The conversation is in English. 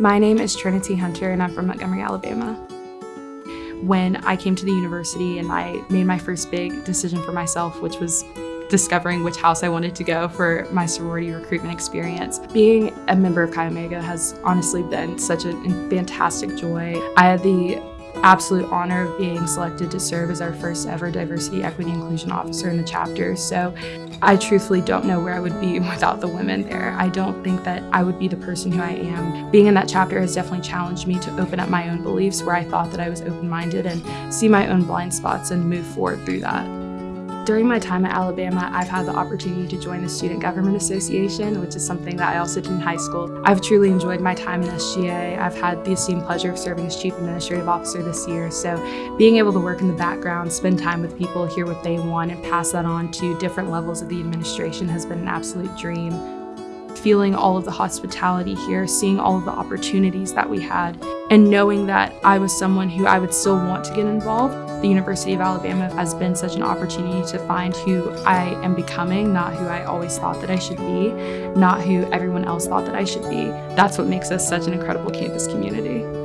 My name is Trinity Hunter and I'm from Montgomery, Alabama. When I came to the university and I made my first big decision for myself, which was discovering which house I wanted to go for my sorority recruitment experience. Being a member of Chi Omega has honestly been such a fantastic joy. I had the absolute honor of being selected to serve as our first ever diversity, equity, inclusion officer in the chapter. So I truthfully don't know where I would be without the women there. I don't think that I would be the person who I am. Being in that chapter has definitely challenged me to open up my own beliefs where I thought that I was open-minded and see my own blind spots and move forward through that. During my time at Alabama, I've had the opportunity to join the Student Government Association, which is something that I also did in high school. I've truly enjoyed my time in SGA. I've had the esteemed pleasure of serving as Chief Administrative Officer this year, so being able to work in the background, spend time with people, hear what they want, and pass that on to different levels of the administration has been an absolute dream feeling all of the hospitality here, seeing all of the opportunities that we had, and knowing that I was someone who I would still want to get involved. The University of Alabama has been such an opportunity to find who I am becoming, not who I always thought that I should be, not who everyone else thought that I should be. That's what makes us such an incredible campus community.